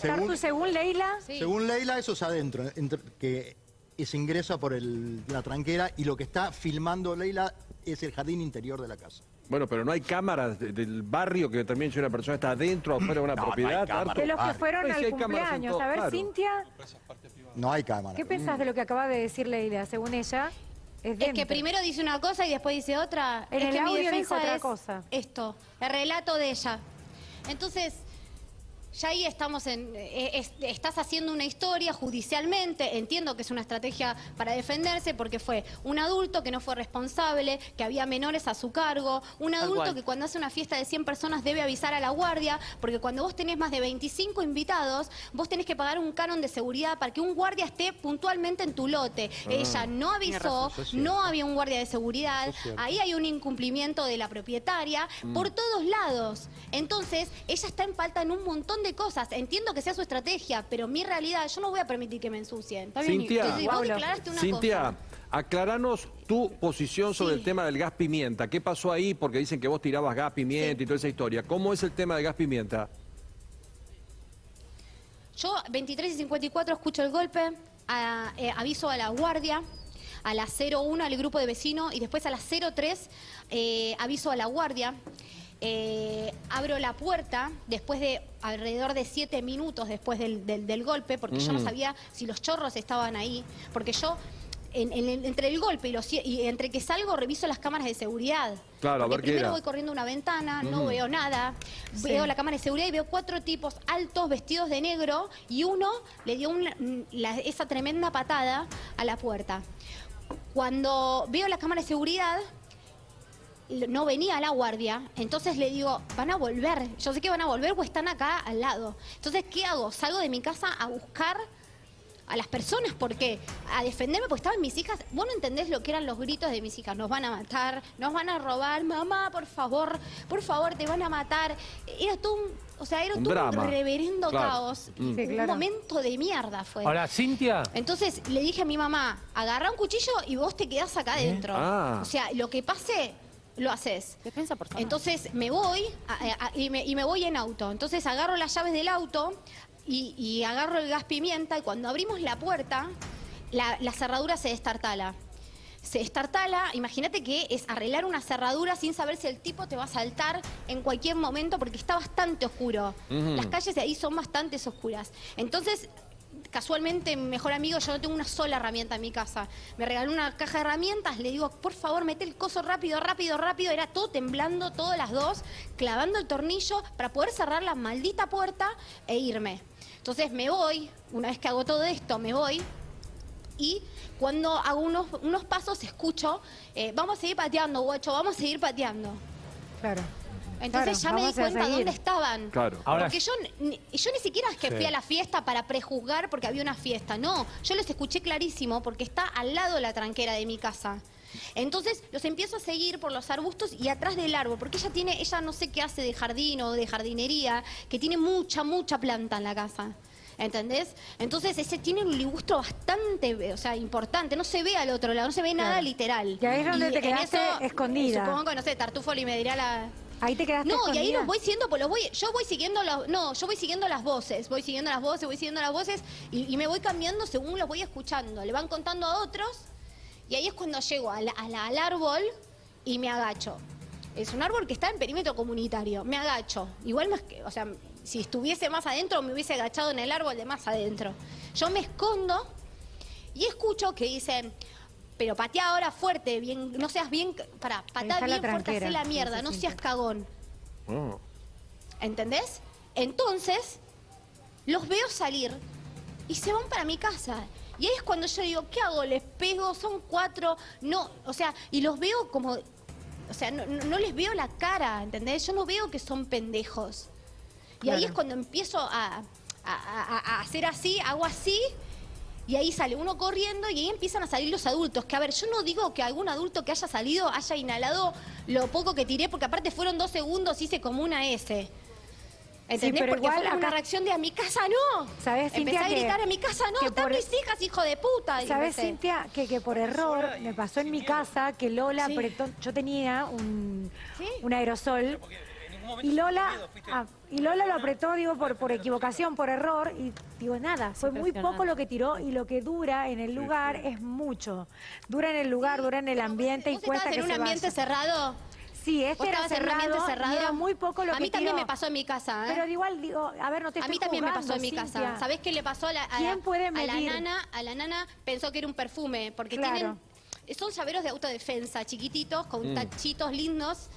Tartu, según Leila, Sí. Según Leila, eso es adentro, entre- que se ingresa por el- la tranquera y lo que está filmando Leila es el jardín interior de la casa. Bueno, pero no hay cámaras de- del barrio que también si una persona está adentro o afuera de una No, no propiedad. cámaras. Tartu. de los que fueron Pues sí al cámaras en cumpleaños. todo, A ver, claro. Cintia, No hay cámara. ¿qué pensás de lo que acaba de decir Leila? Según ella, es que primero dice una cosa y después dice otra. En es el que mi audio dijo defensa otra es cosa. esto, el relato de ella. Entonces, ya ahí estamos en... eh, es- estás haciendo una historia judicialmente, entiendo que es una estrategia para defenderse porque fue un adulto que no fue responsable, que había menores a su cargo, un adulto que cuando hace una fiesta de 100 personas debe avisar a la guardia, porque cuando vos tenés más de 25 invitados, vos tenés que pagar un canon de seguridad para que un guardia esté puntualmente en tu lote. Ella no avisó, razón, no había un guardia de seguridad, ahí hay un incumplimiento de la propietaria por todos lados. Entonces, ella está en falta en un montón de cosas. Entiendo que sea su estrategia, pero mi realidad, yo no voy a permitir que me ensucien. Cintia. Entonces, vos Pablo. declaraste una Cintia, cosa. aclaranos tu posición sobre Sí. el tema del gas pimienta. ¿Qué pasó ahí? Porque dicen que vos tirabas gas pimienta Sí. y toda esa historia. ¿Cómo es el tema del gas pimienta? Yo, 23 y 54, escucho el golpe, a- eh, aviso a la guardia, a las 01 al grupo de vecinos y después a las 03 eh, aviso a la guardia. Eh, abro la puerta después de alrededor de 7 minutos después del, del- del golpe, porque yo no sabía si los chorros estaban ahí, porque yo... en- en- entre el golpe y, los, y entre que salgo reviso las cámaras de seguridad. Claro, a Porque ver qué primero era. voy corriendo una ventana, no veo nada, veo la cámara de seguridad y veo cuatro tipos altos vestidos de negro y uno le dio una- la- esa tremenda patada a la puerta. Cuando veo la cámara de seguridad, no venía la guardia, entonces le digo, van a volver, yo sé que van a volver o están acá al lado. Entonces, ¿qué hago? Salgo de mi casa a buscar a las personas, ¿por qué? A defenderme, porque estaban mis hijas. Vos no entendés lo que eran los gritos de mis hijas. Nos van a matar, nos van a robar, mamá, por favor, por favor, te van a matar. Era todo un, o sea, era Un todo drama. un reverendo Claro. caos. Mm. Sí, Un momento de mierda fue. Ahora, Cintia, Entonces le dije a mi mamá, agarra un cuchillo y vos te quedás acá adentro. Ah. O sea, lo que pase, lo haces. Defensa personal. Entonces me voy a- a- y, me, y me voy en auto. Entonces agarro las llaves del auto y, y agarro el gas pimienta y cuando abrimos la puerta, la, la cerradura se destartala. Se destartala, imagínate que es arreglar una cerradura sin saber si el tipo te va a saltar en cualquier momento porque está bastante oscuro. Las calles de ahí son bastante oscuras. Entonces casualmente mejor amigo, yo no tengo una sola herramienta en mi casa. Me regaló una caja de herramientas, le digo, por favor, mete el coso rápido, rápido, rápido. Era todo temblando, todas las dos, clavando el tornillo para poder cerrar la maldita puerta e irme. Entonces me voy, una vez que hago todo esto, me voy. Y cuando hago unos, unos pasos, escucho, eh, vamos a seguir pateando, guacho, vamos a seguir pateando. Claro. Entonces Claro, ya me di cuenta seguir. dónde estaban. Claro. Ahora- Porque yo, ni- yo ni siquiera es que Sí. fui a la fiesta para prejuzgar porque había una fiesta. No, yo los escuché clarísimo porque está al lado de la tranquera de mi casa. Entonces los empiezo a seguir por los arbustos y atrás del árbol, porque ella tiene, ella no sé qué hace de jardín o de jardinería, que tiene mucha, mucha planta en la casa. ¿Entendés? Entonces ese tiene un ligustro bastante, o sea, importante. No se ve al otro lado, no se ve nada literal. Y ahí es donde te quedaste escondida. Supongo que, no sé, Tartufoli me dirá la, Ahí te quedaste no, y ahí los voy siguiendo, pues los voy, yo voy siguiendo los, no, yo voy siguiendo las voces, voy siguiendo las voces, voy siguiendo las voces y, y me voy cambiando según los voy escuchando. Le van contando a otros y ahí es cuando llego a la- a la- al árbol y me agacho. Es un árbol que está en perímetro comunitario. Me agacho. Igual más que, o sea, si estuviese más adentro me hubiese agachado en el árbol de más adentro. Yo me escondo y escucho que dicen, pero patea ahora fuerte, bien, no seas bien, para, patea bien fuerte, hacé la mierda, no seas cagón. Oh. ¿Entendés? Entonces, los veo salir y se van para mi casa. Y ahí es cuando yo digo, ¿qué hago? ¿Les pego? Son cuatro. No, o sea, y los veo como. O sea, no, no- no les veo la cara, ¿entendés? Yo no veo que son pendejos. Y ahí es cuando empiezo a, a- a- a hacer así, hago así. Y ahí sale uno corriendo y ahí empiezan a salir los adultos. Que a ver, yo no digo que algún adulto que haya salido haya inhalado lo poco que tiré, porque aparte fueron dos segundos, hice como una S. ¿Entendés? pero porque igual fue como una acá- reacción de a mi casa no. ¿Sabés, Empecé Cintia, a que- gritar a mi casa no, están por- mis hijas, hijo de puta. ¿Sabes, empecé. Cintia? Que, que por error me pasó en mi casa que Lola Sí. apretó. Yo tenía un, Sí. un aerosol Y Lola, ah, y Lola lo apretó, digo, por, por equivocación, por error, y digo, nada, fue muy poco lo que tiró y lo que dura en el lugar es mucho. Dura en el lugar, dura en el ambiente y ¿Vos cuesta que en un se ambiente vaya. cerrado? Sí, este ¿Vos era cerrado, y cerrado? era muy poco lo a que mí también tiró. me pasó en mi casa, ¿eh? Pero igual, digo, a ver, no te A estoy mí también me pasó en mi casa. Cintia. ¿Sabés qué le pasó a la, a ¿Quién la- puede a nana? A la nana pensó que era un perfume, porque Claro. tienen son llaveros de autodefensa, chiquititos, con tachitos lindos.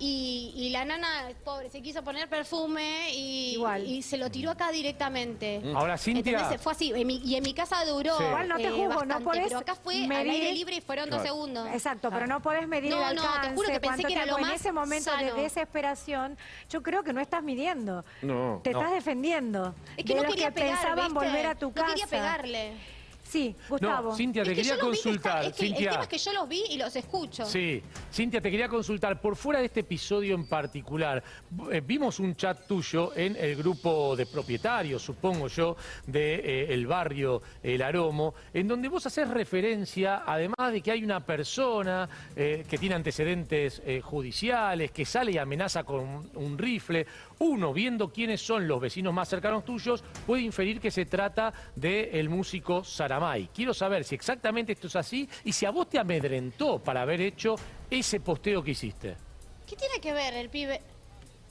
Y, y la nana, pobre, se quiso poner perfume y, Igual. y se lo tiró acá directamente. Ahora, Cintia- ¿Entendés? Fue así. En mi- y en mi casa duró Sí. Igual no te eh, juzgo, no bastante, podés pero acá fue al medir- aire libre y fueron dos Claro. segundos. Exacto, pero no podés medir No, el no, te alcance, juro que pensé que era lo En más ese momento sano. de desesperación, yo creo que no estás midiendo. No. Te No. estás defendiendo. Es que de no los quería que pegar, pensaban ¿viste? volver a tu No casa. quería pegarle. Sí, Gustavo. No, Cintia, te Es que quería vi consultar. es que el Cintia. tema es que yo los vi y los escucho. Sí, Cintia, te quería consultar, por fuera de este episodio en particular, eh, vimos un chat tuyo en el grupo de propietarios, supongo yo, del barrio El Aromo, en donde vos haces referencia, además de que hay una persona eh, que tiene antecedentes eh, judiciales, que sale y amenaza con un rifle, uno, viendo quiénes son los vecinos más cercanos tuyos, puede inferir que se trata del músico Quiero saber si exactamente esto es así y si a vos te amedrentó para haber hecho ese posteo que hiciste. ¿Qué tiene que ver el pibe?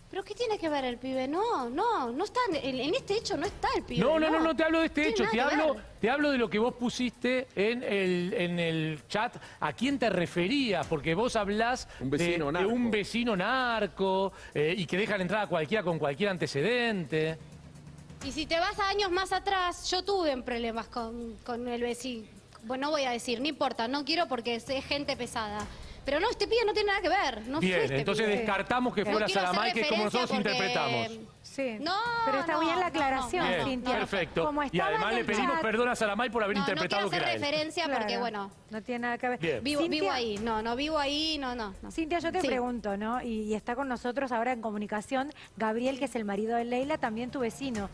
¿Pero qué tiene que ver el pibe? No, no, no está, en, en este hecho no está el pibe. No, no, no, no te hablo de este hecho, te hablo, ver. te hablo de lo que vos pusiste en el, en el chat, a quién te referías, porque vos hablás Un de, un vecino narco eh, y que dejan entrar a cualquiera con cualquier antecedente. Y si te vas a años más atrás, yo tuve problemas con, con el vecino. Bueno, no voy a decir, no importa, no quiero porque es gente pesada. Pero no, este pibe no tiene nada que ver. No Bien, este entonces pibe. descartamos que No fuera Saramay, que es como nosotros porque- interpretamos. Sí. No, Pero está no, bien la no, aclaración, no, Bien, no, Cintia. no. perfecto. Como Y además le pedimos chat- perdón a Saramay por haber No, no quiero interpretado que hacer era él. referencia porque, Claro, bueno, No tiene nada que ver. Bien. vivo, Cintia- vivo ahí. No, no vivo ahí, no, no. no. Cintia, yo te Sí. pregunto, ¿no? Y, y está con nosotros ahora en comunicación Gabriel, que es el marido de Leila, también tu vecino.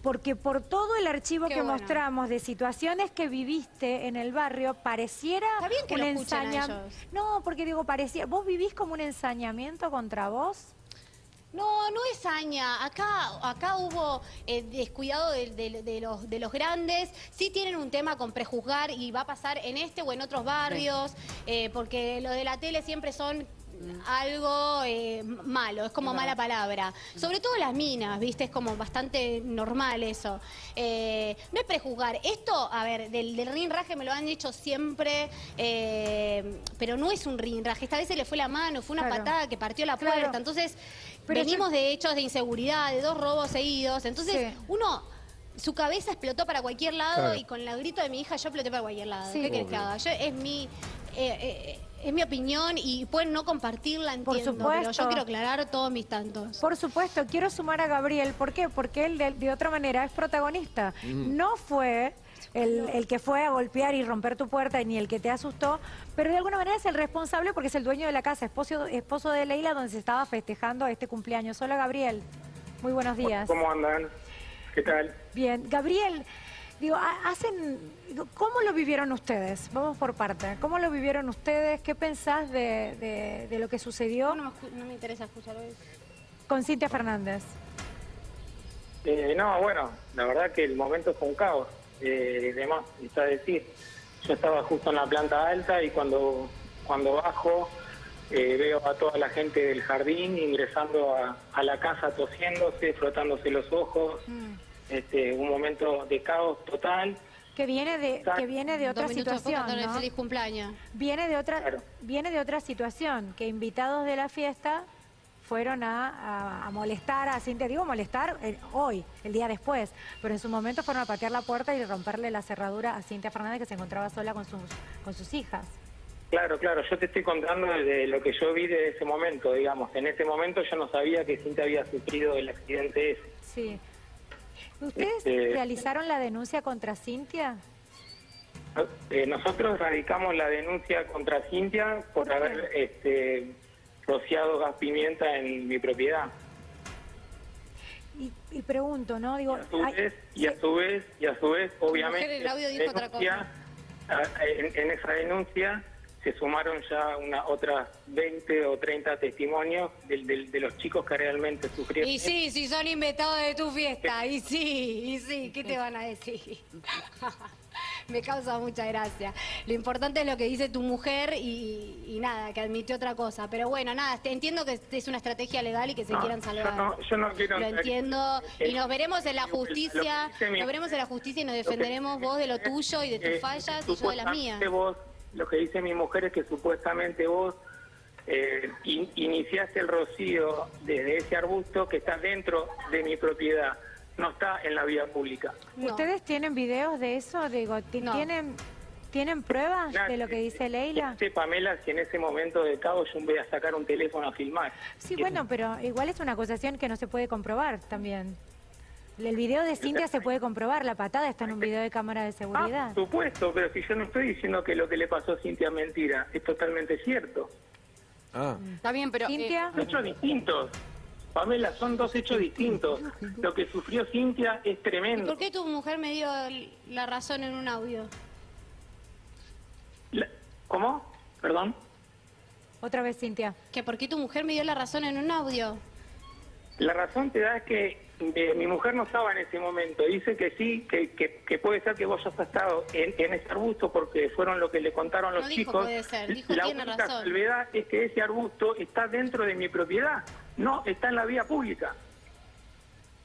Porque por todo el archivo Qué que bueno. mostramos de situaciones que viviste en el barrio, pareciera Está bien que un lo escuchen a ensaña- ellos. No, porque digo, parecía. ¿Vos vivís como un ensañamiento contra vos? No, no es haña. Acá, acá hubo eh, descuidado de, de- de los, de los grandes. Sí tienen un tema con prejuzgar y va a pasar en este o en otros barrios, eh, porque lo de la tele siempre son algo eh, malo, es como mala palabra. Sobre todo las minas, ¿viste? Es como bastante normal eso. Eh, no es prejuzgar. Esto, a ver, del, del rinraje me lo han dicho siempre, eh, pero no es un rinraje. Esta vez se le fue la mano, fue una Claro. patada que partió la Claro. puerta. Entonces, Pero venimos de hechos de inseguridad, de dos robos seguidos. Entonces, Sí. uno, su cabeza explotó para cualquier lado Claro. y con el grito de mi hija yo exploté para cualquier lado. Sí. ¿Qué querés que haga? Yo, es mi... eh, eh, es mi opinión y pueden no compartirla, Por entiendo, pero supuesto. yo quiero aclarar todos mis tantos. Por supuesto, quiero sumar a Gabriel. ¿Por qué? Porque él de, de otra manera es protagonista. No fue el, el que fue a golpear y romper tu puerta ni el que te asustó, pero de alguna manera es el responsable porque es el dueño de la casa, esposo, esposo de Leila, donde se estaba festejando este cumpleaños. Hola Gabriel, muy buenos días. ¿Cómo andan? ¿Qué tal? Bien, Gabriel, digo, ha- hacen, ¿cómo lo vivieron ustedes? Vamos por parte. ¿Cómo lo vivieron ustedes? ¿Qué pensás de, de- de lo que sucedió No, no me interesa escuchar hoy. con Cintia Fernández? Eh, no, bueno, la verdad que el momento fue un caos. Eh, demás, está decir, yo estaba justo en la planta alta y cuando, cuando bajo eh, veo a toda la gente del jardín ingresando a, a la casa tosiéndose, frotándose los ojos. Este, un momento de caos total. Que viene de, que viene de otra situación, feliz cumpleaños. Viene de otra, Claro. viene de otra situación, que invitados de la fiesta fueron a, a- a molestar a Cintia, digo molestar eh, hoy, el día después, pero en su momento fueron a patear la puerta y romperle la cerradura a Cintia Fernández que se encontraba sola con sus, con sus hijas. Claro, claro, yo te estoy contando de lo que yo vi de ese momento, digamos. En ese momento yo no sabía que Cintia había sufrido el accidente ese. Sí. ¿Ustedes Este- realizaron la denuncia contra Cintia? Eh, nosotros radicamos la denuncia contra Cintia por haber este, rociado gas pimienta en mi propiedad. Y, y pregunto, ¿no? Digo, A su hay- vez, y a su vez, y a su vez, obviamente, mujer, el audio dijo en otra denuncia- a- en, en esa denuncia se sumaron ya una otras 20 o 30 testimonios de, de- de los chicos que realmente sufrieron. Y sí, si son invitados de tu fiesta, y sí, y sí, ¿qué te van a decir? Me causa mucha gracia. Lo importante es lo que dice tu mujer y, y nada, que admitió otra cosa. Pero bueno, nada, te entiendo que es una estrategia legal y que se No, quieran yo salvar. no- yo no quiero Lo entiendo. Y nos veremos en la justicia, mi- nos veremos en la justicia y nos defenderemos vos de lo tuyo y de tus fallas y yo de las mías. Vos, lo que dice mi mujer es que supuestamente vos eh, in- iniciaste el rocío desde ese arbusto que está dentro de mi propiedad, no está en la vía pública. No. ¿Ustedes tienen videos de eso? Digo, No. ¿tienen, ¿tienen pruebas de lo que dice Leila? Dice Pamela si en ese momento de caos yo voy a sacar un teléfono a filmar. Sí, bueno, pero igual es una acusación que no se puede comprobar también. El video de Cintia se puede comprobar, la patada está en un video de cámara de Ah, seguridad. por supuesto, pero si yo no estoy diciendo que lo que le pasó a Cintia es mentira, es totalmente cierto. Ah, Está bien, pero... eh, Cintia, Son hechos distintos. Pamela, son dos hechos distintos. Lo que sufrió Cintia es ¿Y tremendo. por qué tu mujer me dio la razón en un audio? La- ¿Cómo? Perdón. otra vez Cintia. ¿Que por qué tu mujer me dio la razón en un audio? La razón te da es que eh, mi mujer no estaba en ese momento. Dice que sí, que, que, que puede ser que vos hayas estado en, en ese arbusto porque fueron lo que le contaron los No dijo chicos. puede ser, dijo la tiene única razón. salvedad es que ese arbusto está dentro de mi propiedad, no está en la vía pública.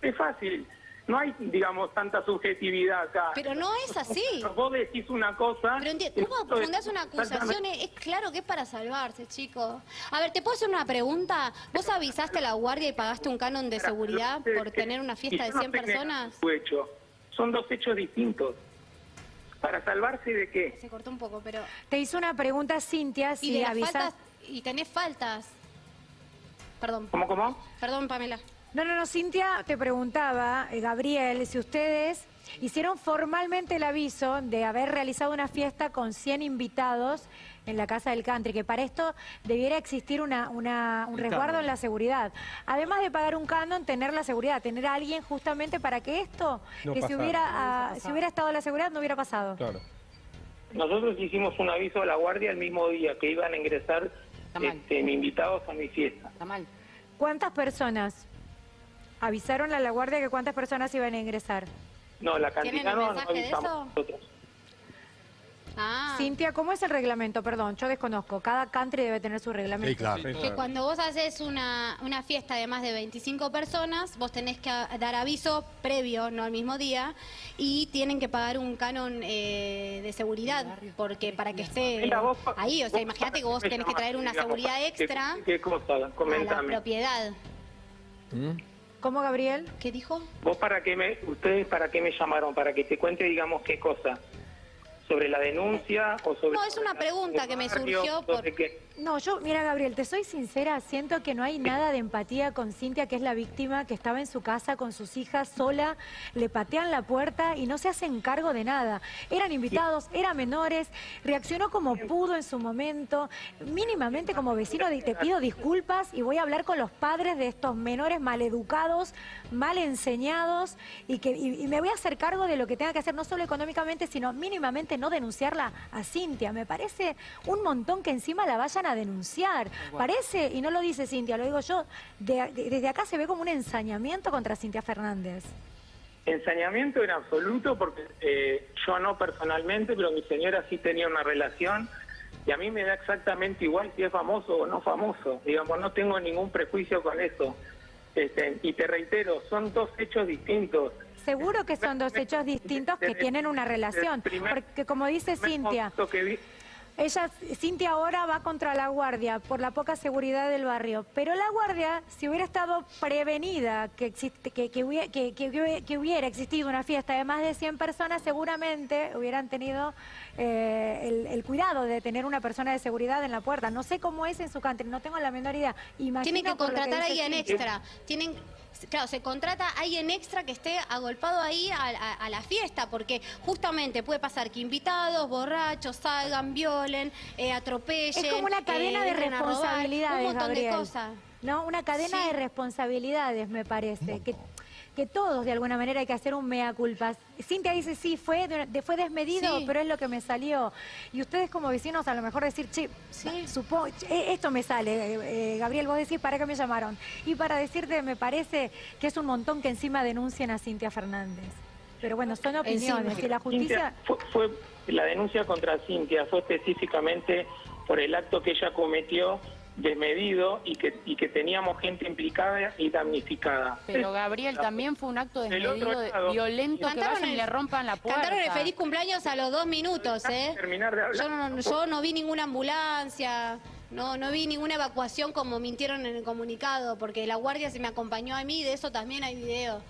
Es fácil. No hay, digamos, tanta subjetividad acá. Pero no es así. Vos decís una cosa... Pero y ¿cómo nosotros fundás una acusación? Es claro que es para salvarse, chicos. A ver, ¿te puedo hacer una pregunta? ¿Vos avisaste a la guardia y pagaste un canon de seguridad por tener una fiesta y de yo no 100 estoy negando personas? hecho. Son dos hechos distintos. ¿Para salvarse de qué? Se cortó un poco, pero... Te hizo una pregunta Cintia Y si de las avisas... faltas... Y tenés faltas. Perdón, ¿Cómo, cómo? perdón, Pamela. No, no, no, Cintia te preguntaba, eh, Gabriel, si ustedes hicieron formalmente el aviso de haber realizado una fiesta con 100 invitados en la Casa del Country, que para esto debiera existir una, una- un resguardo en la seguridad. Además de pagar un canon, tener la seguridad, tener a alguien justamente para que esto, No que si pasara. hubiera, ah, si hubiera estado la seguridad, no hubiera pasado. claro. Nosotros hicimos un aviso a la guardia el mismo día que iban a ingresar. Este, mis invitados a mi fiesta. Está mal. ¿Cuántas personas? ¿Avisaron a la guardia que cuántas personas iban a ingresar? No, la ¿Tienen cantidad no, no avisamos nosotros. Ah, Cintia, ¿cómo es el reglamento? Perdón, yo desconozco. Cada country debe tener su reglamento. Sí, claro. Sí, que cuando vos haces una, una fiesta de más de 25 personas, vos tenés que dar aviso previo, no al mismo día, y tienen que pagar un canon eh, de seguridad, porque para que esté Mira, vos pa- ahí, o sea, imagínate que vos tenés que traer una seguridad ¿qué- extra ¿Qué, cosa? a la Comentame. propiedad. ¿Mm? ¿Cómo, Gabriel? ¿Qué dijo? ¿Vos para qué me, ustedes para qué me llamaron? ¿Para que te cuente, digamos, qué cosa? ¿Sobre la denuncia o sobre...? No, es una pregunta que me surgió por-? No, yo, mira, Gabriel, te soy sincera, siento que no hay nada de empatía con Cintia, que es la víctima, que estaba en su casa con sus hijas sola, le patean la puerta y no se hacen cargo de nada. Eran invitados, eran menores, reaccionó como pudo en su momento. Mínimamente como vecino te pido disculpas y voy a hablar con los padres de estos menores maleducados, mal enseñados y, que, y, y me voy a hacer cargo de lo que tenga que hacer, no solo económicamente, sino mínimamente no denunciarla a Cintia. Me parece un montón que encima la vayan a denunciar. Parece, y no lo dice Cintia, lo digo yo, de- de- desde acá se ve como un ensañamiento contra Cintia Fernández. Ensañamiento en absoluto, porque eh, yo no personalmente, pero mi señora sí tenía una relación y a mí me da exactamente igual si es famoso o no famoso. Digamos, no tengo ningún prejuicio con eso. Este, y te reitero, son dos hechos distintos. Seguro que son dos hechos distintos que tienen una relación, porque como dice Cintia, Ella, Cintia ahora va contra la guardia por la poca seguridad del barrio, pero la guardia, si hubiera estado prevenida que, existe, que, que, hubiera, que, hubiera existido una fiesta de más de 100 personas, seguramente hubieran tenido eh, el, el cuidado de tener una persona de seguridad en la puerta. No sé cómo es en su country, no tengo la menor idea. Imagino Tienen que contratar a alguien extra. Tienen, claro, se contrata a alguien extra que esté agolpado ahí a, a- a la fiesta, porque justamente puede pasar que invitados, borrachos, salgan, violen, eh, atropellen. Es como una cadena eh, de entren a robar, responsabilidades, Un montón Gabriel. de cosas. No, una cadena Sí. de responsabilidades, me parece. Que que todos de alguna manera hay que hacer un mea culpa. Cintia dice, sí, fue, de- fue desmedido, Sí. pero es lo que me salió. Y ustedes como vecinos a lo mejor decir, che, supongo, che, esto me sale. Eh, eh, Gabriel, vos decís, ¿para qué me llamaron? Y para decirte, me parece que es un montón que encima denuncien a Cintia Fernández. Pero bueno, son opiniones. Si la justicia... Cintia, fue, fue- la denuncia contra Cintia fue específicamente por el acto que ella cometió desmedido y que, y que teníamos gente implicada y damnificada. Pero Gabriel, también fue un acto desmedido, lado- violento, que vayan y el- le rompan la puerta. Cantaron el feliz cumpleaños a los dos minutos, ¿eh? Terminar de hablar. Yo no, yo no vi ninguna ambulancia, no, no vi ninguna evacuación como mintieron en el comunicado, porque la guardia se me acompañó a mí, de eso también hay video.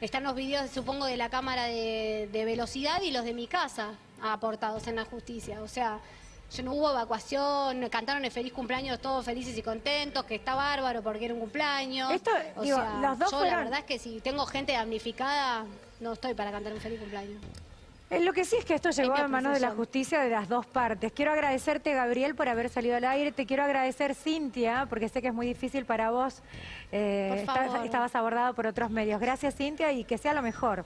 Están los videos, supongo, de la cámara de, de velocidad y los de mi casa aportados en la justicia. O sea, no hubo evacuación, cantaron el feliz cumpleaños todos felices y contentos, que está bárbaro porque era un cumpleaños. Esto, o digo, sea, los dos yo fueron- la verdad es que si tengo gente damnificada, no estoy para cantar un feliz cumpleaños. Eh, Lo que sí es que esto llegó a manos de la justicia de las dos partes. Quiero agradecerte, Gabriel, por haber salido al aire. Te quiero agradecer, Cintia, porque sé que es muy difícil para vos. Eh, Por favor. estabas abordado por otros medios. Gracias, Cintia, y que sea lo mejor.